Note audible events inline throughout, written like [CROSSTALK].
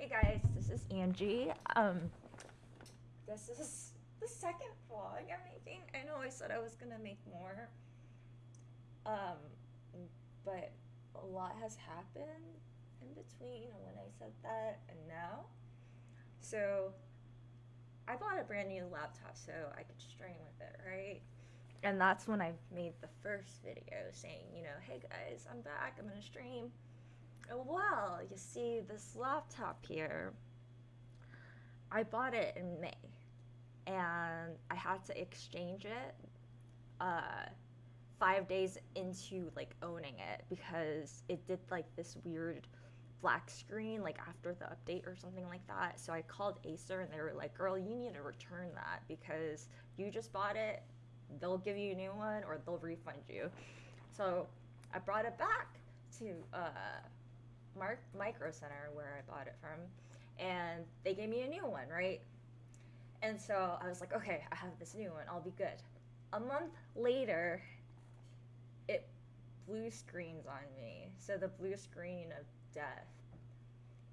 Hey guys, this is Angie. Um, this is the second vlog I'm making. I know I said I was gonna make more, um, but a lot has happened in between when I said that and now. So I bought a brand new laptop so I could stream with it, right? And that's when I made the first video saying, you know, hey guys, I'm back, I'm gonna stream. Well, you see this laptop here, I bought it in May and I had to exchange it uh, five days into like owning it because it did like this weird black screen like after the update or something like that. So I called Acer and they were like, girl, you need to return that because you just bought it. They'll give you a new one or they'll refund you. So I brought it back to uh, Mark Micro Center where I bought it from and they gave me a new one, right? And so I was like, okay, I have this new one, I'll be good. A month later, it blue screens on me. So the blue screen of death.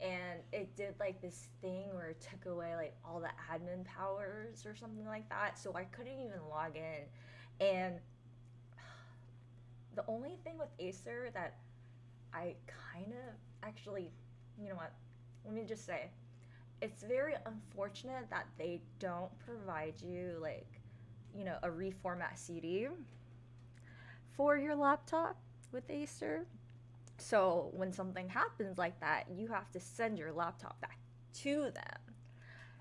And it did like this thing where it took away like all the admin powers or something like that. So I couldn't even log in. And [SIGHS] the only thing with Acer that I kind of actually, you know what? Let me just say, it's very unfortunate that they don't provide you like, you know, a reformat CD for your laptop with Acer so when something happens like that, you have to send your laptop back to them.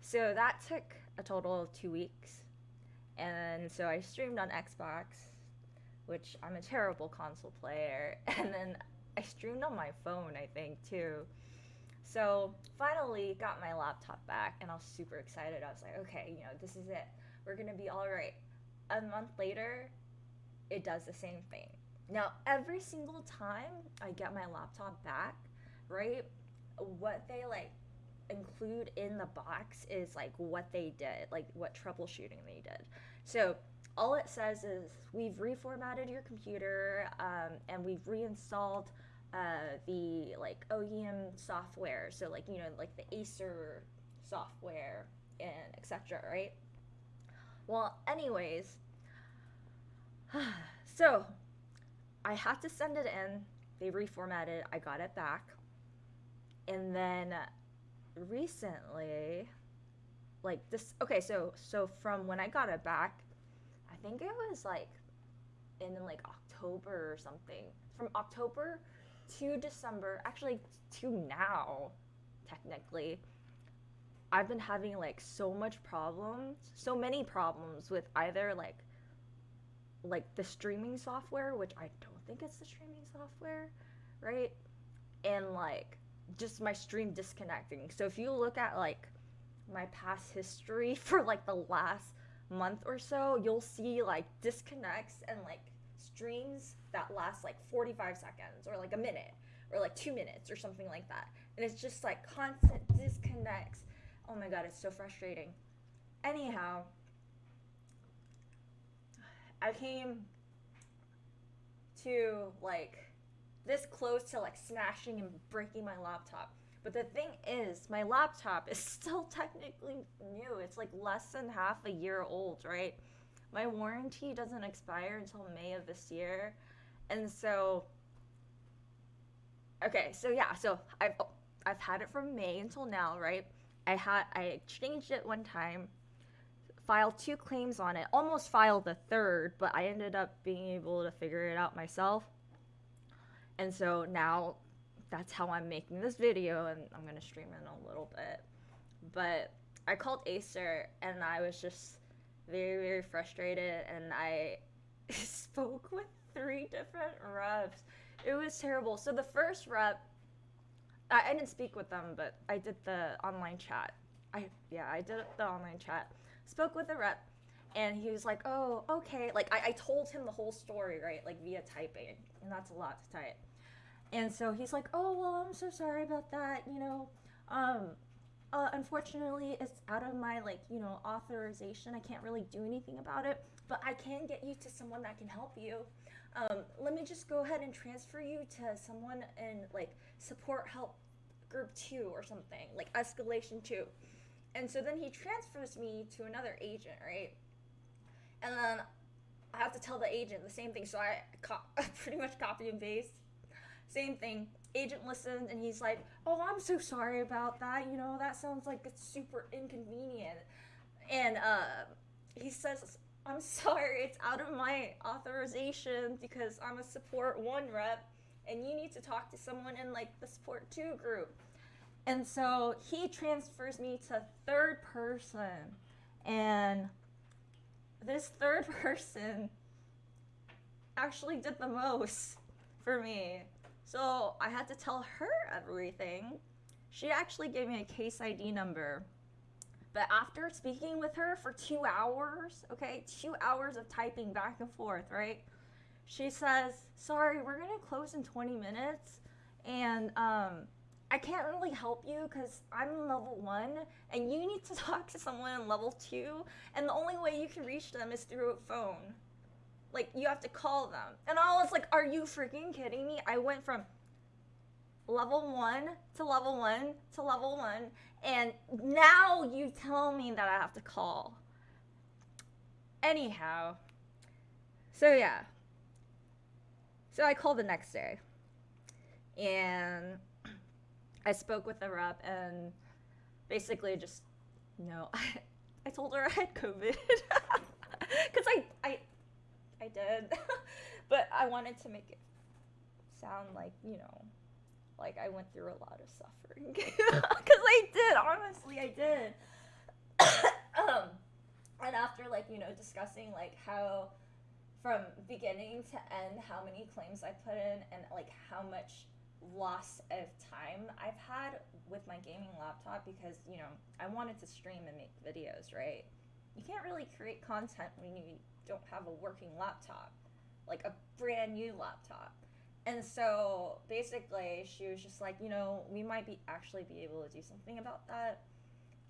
So that took a total of two weeks. And so I streamed on Xbox, which I'm a terrible console player. [LAUGHS] And then I streamed on my phone, I think, too. So finally got my laptop back and I was super excited. I was like, okay, you know, this is it. We're gonna be all right. A month later, it does the same thing. Now, every single time I get my laptop back, right, what they like include in the box is like what they did, like what troubleshooting they did. So all it says is we've reformatted your computer um, and we've reinstalled uh, the like OEM software. So like you know like the Acer software and etc. Right. Well, anyways, [SIGHS] so I had to send it in. They reformatted. I got it back. And then recently, like this. Okay, so so from when I got it back, I think it was like in like October or something. From October to December, actually to now, technically. I've been having like so much problems, so many problems with either like like the streaming software, which I don't think it's the streaming software, right? And like just my stream disconnecting. So if you look at like my past history [LAUGHS] for like the last month or so, you'll see like disconnects and like streams that last like 45 seconds or like a minute or like two minutes or something like that. And it's just like constant disconnects. Oh my god, it's so frustrating. Anyhow, I came to like this close to like smashing and breaking my laptop. But the thing is, my laptop is [LAUGHS] still technically new. It's like less than half a year old, right? My warranty doesn't expire until May of this year. And so Okay, so yeah, so I've oh, I've had it from May until now, right? I had I changed it one time filed two claims on it, almost filed the third, but I ended up being able to figure it out myself. And so now that's how I'm making this video, and I'm gonna stream in a little bit. But I called Acer, and I was just very, very frustrated, and I [LAUGHS] spoke with three different reps. It was terrible. So the first rep, I, I didn't speak with them, but I did the online chat. I yeah, I did the online chat spoke with the rep and he was like, oh, okay. Like, I, I told him the whole story, right? Like, via typing. And that's a lot to type. And so he's like, oh, well, I'm so sorry about that. You know, um, uh, unfortunately, it's out of my, like, you know, authorization. I can't really do anything about it. But I can get you to someone that can help you. Um, let me just go ahead and transfer you to someone in, like, support help group two or something, like escalation two. And so then he transfers me to another agent, right? And then I have to tell the agent the same thing. So I [LAUGHS] pretty much copy and paste. Same thing. Agent listens and he's like, Oh, I'm so sorry about that. You know, that sounds like it's super inconvenient. And uh, he says, I'm sorry, it's out of my authorization because I'm a support one rep and you need to talk to someone in like the support two group. And so he transfers me to third person. And this third [LAUGHS] person actually did the most for me. So I had to tell her everything. She actually gave me a case ID number but after speaking with her for two hours, okay, two hours of typing back and forth, right? She says, Sorry, we're gonna close in 20 minutes, and um, I can't really help you because I'm level one, and you need to [LAUGHS] talk to someone in level two, and the only way you can reach them is through a phone. Like, you have to call them. And I was like, Are you freaking kidding me? I went from level one to level one to level one, and now you tell me that I have to call. Anyhow, so yeah. So I called the next day, and I spoke with the rep, and basically just, you know, I, [LAUGHS] I told her I had COVID. [LAUGHS] Because I, I, I did. [LAUGHS] but I wanted to make it sound like, you know, like I went through a lot of suffering. [LAUGHS] Because I did honestly I did. [COUGHS] Um and after like you know discussing like how from beginning to end how many claims I put in and like how much loss of time I've had with my gaming laptop because you know I wanted to stream and make videos right you can't really create content when you don't have a working laptop like a brand new laptop and so basically, she was just like, you know, we might be actually be able to do something about that.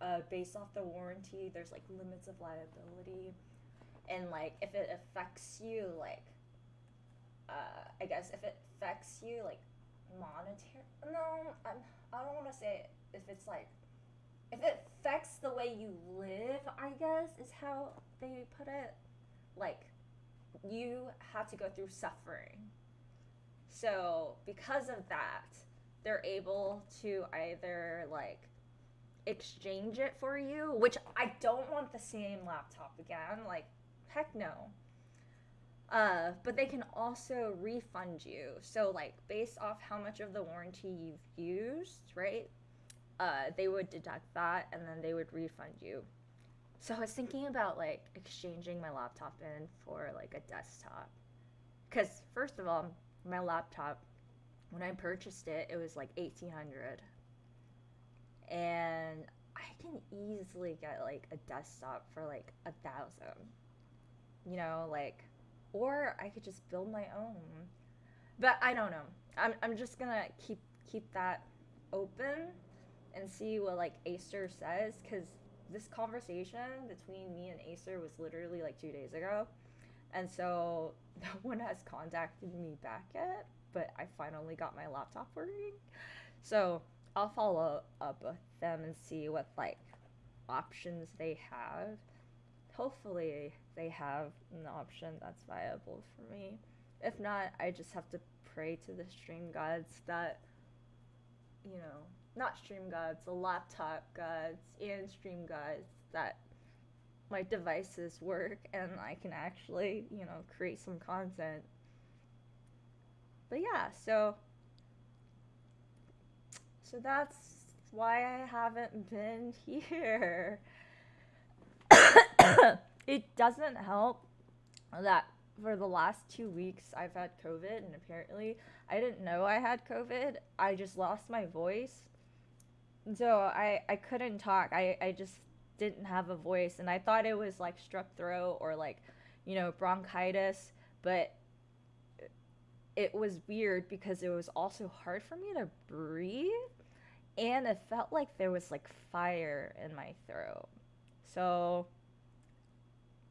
Uh, based off the warranty, there's like limits of liability, and like if it affects you, like, uh, I guess if it affects you, like, monetary. No, I'm, I don't want to say if it's like, if it affects the way you live. I guess is how they put it. Like, you have to go through suffering so because of that, they're able to either like exchange it for you, which I don't want the same laptop again. Like, heck no. Uh, but they can also refund you. So, like, based off how much of the warranty you've used, right? Uh, they would deduct that and then they would refund you. So, I was thinking about like exchanging my laptop in for like a desktop. Because, first of all, my laptop when I purchased it, it was like 1800 and I can easily get like a desktop for like a thousand. You know, like or I could just build my own. But I don't know. I'm I'm just gonna keep keep that open and see what like Acer says because this conversation between me and Acer was literally like two days ago. And so [LAUGHS] no one has contacted me back yet, but I finally got my laptop working. So I'll follow up with them and see what like options they have. Hopefully they have an option that's viable for me. If not, I just have to pray to the stream gods that you know, not stream gods, the laptop gods and stream gods that my devices work and I can actually, you know, create some content. But yeah, so so that's why I haven't been [LAUGHS] here. [COUGHS] it doesn't help that for the last two weeks I've had COVID, and apparently I didn't know I had COVID. I just lost my voice. So I, I couldn't talk. I, I just didn't have a voice and I thought it was like strep throat or like, you know, bronchitis, but it was weird because it was also hard for me to breathe and it felt like there was like fire in my throat. So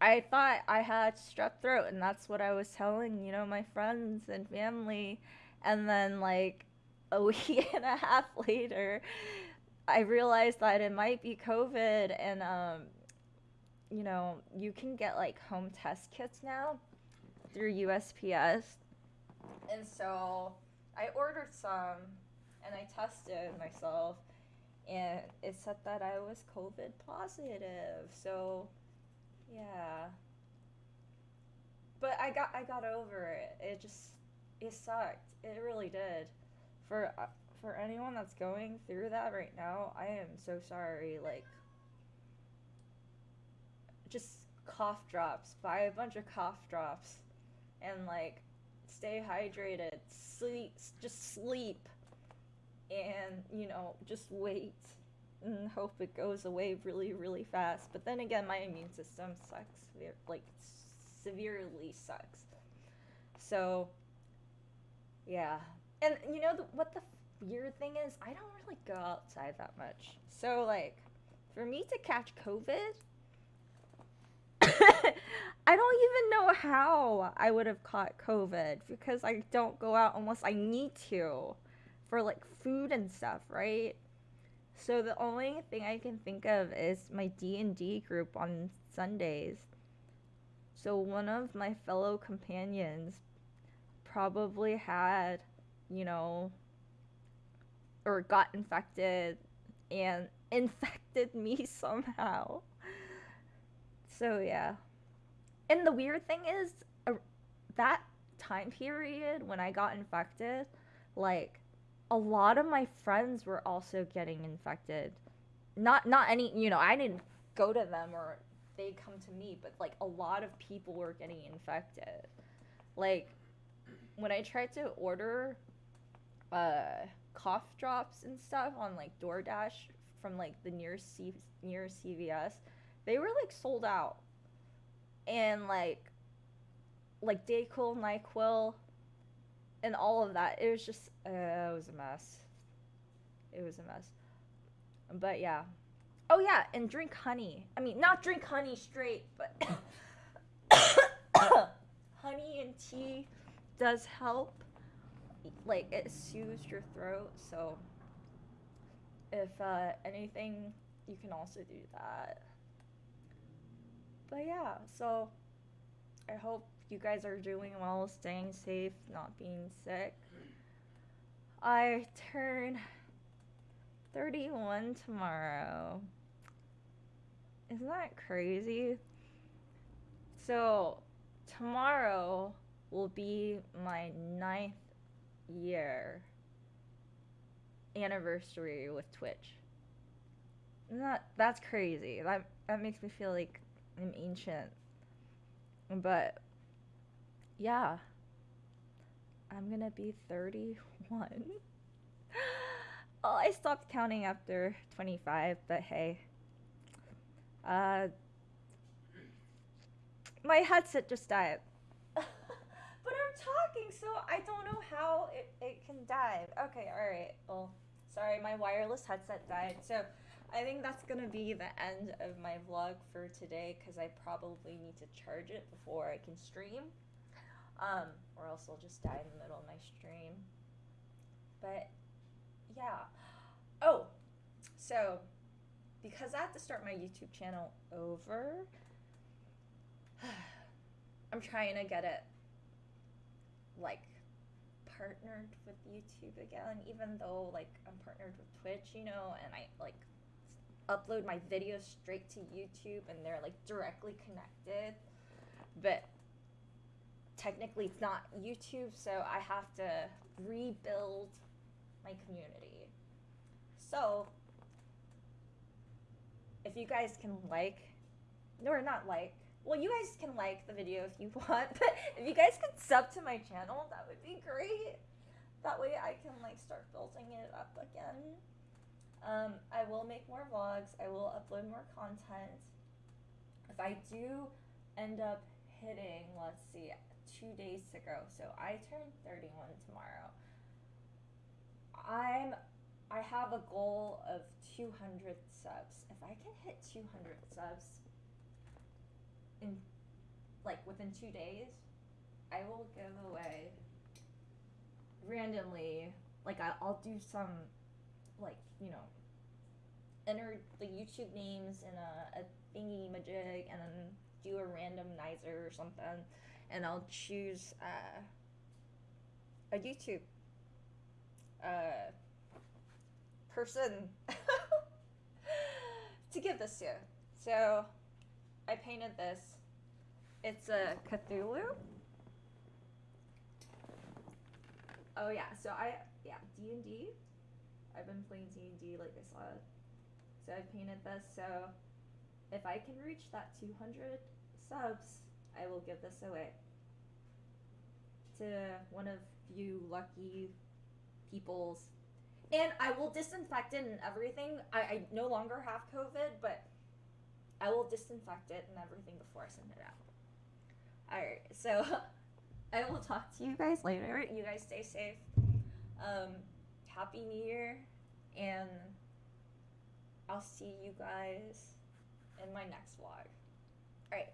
I thought I had strep throat and that's what I was telling, you know, my friends and family and then like a [LAUGHS] week and a half later, I realized that it might be COVID, and um, you know, you can get like home test kits now through USPS, and so I ordered some, and I tested myself, and it said that I was COVID positive. So, yeah. But I got I got over it. It just it sucked. It really did. For uh, for anyone that's going through that right now, I am so sorry. Like just cough drops. Buy a bunch of cough drops and like stay hydrated. Sleep just sleep. And, you know, just wait and hope it goes away really really fast. But then again, my immune system sucks. Like severely sucks. So, yeah. And you know the, what the weird thing is? I don't really go outside that much. So, like, for me to catch COVID, [LAUGHS] I don't even know how I would have caught COVID because I don't go out unless I need to for like food and stuff, right? So the only thing I can think of is my D&D group on Sundays so one of my fellow companions probably had, you know, or got infected and [LAUGHS] infected me somehow. So yeah. And the weird thing is uh, that time period when I got infected, like a lot of my friends were also getting infected. Not not any, you know, I didn't go to them or they come to me, but like a lot of people were getting infected. Like when I tried to order uh cough drops and stuff on like DoorDash from like the nearest C near CVS, they were like sold out. And like like Dayquil, NyQuil, and all of that. It was just uh, it was a mess. It was a mess. But yeah. Oh yeah, and drink honey. I mean, not drink honey straight, but [COUGHS] [COUGHS] honey and tea does help. Like it soothes your throat, so if uh, anything, you can also do that. But yeah, so I hope you guys are doing well, staying safe, not being sick. I turn 31 tomorrow. Isn't that crazy? So, tomorrow will be my ninth year anniversary with Twitch. That that's crazy. That that makes me feel like I'm ancient. But yeah. I'm gonna be 31. [GASPS] oh, I stopped counting after 25, but hey. Uh, my headset just died. Talking, so I don't know how it, it can die. Okay, alright. Well, sorry, my wireless headset died. So I think that's gonna be the end of my vlog for today because I probably need to charge it before I can stream. Um, or else I'll just die in the middle of my stream. But yeah. Oh, so because I have to start my YouTube channel over, [SIGHS] I'm trying to get it like partnered with YouTube again, even though like I'm partnered with Twitch, you know, and I like upload my videos straight to YouTube and they're like directly connected. But technically it's not YouTube, so I have to rebuild my community. So if you guys can like, no, or not like, well, you guys can like the video if you [LAUGHS] want, but if you guys could sub to my channel, that would be great. That way I can like start building it up again. Um, I will make more vlogs. I will upload more content. If I do end up hitting, let's see, two days to go. So I turn 31 tomorrow. I'm I have a goal of 200 subs. If I can hit 200 subs in like within 2 days, I will give away randomly like I, I'll do some like you know enter the YouTube names in a, a thingy majig and then do a randomizer or something and I'll choose uh, a YouTube uh, person [LAUGHS] to give this to. So I painted this. It's a Cthulhu. Oh yeah, so I yeah D and D. I've been playing D and D like I saw. So I painted this. So if I can reach that 200 subs, I will give this away to one of you lucky peoples. And I will disinfect it and everything. I, I no longer have COVID, but I will disinfect it and everything before I send it out. Alright, so [LAUGHS] I will talk to you guys later. You guys stay safe. Um, Happy New Year, and I'll see you guys in my next vlog. Alright,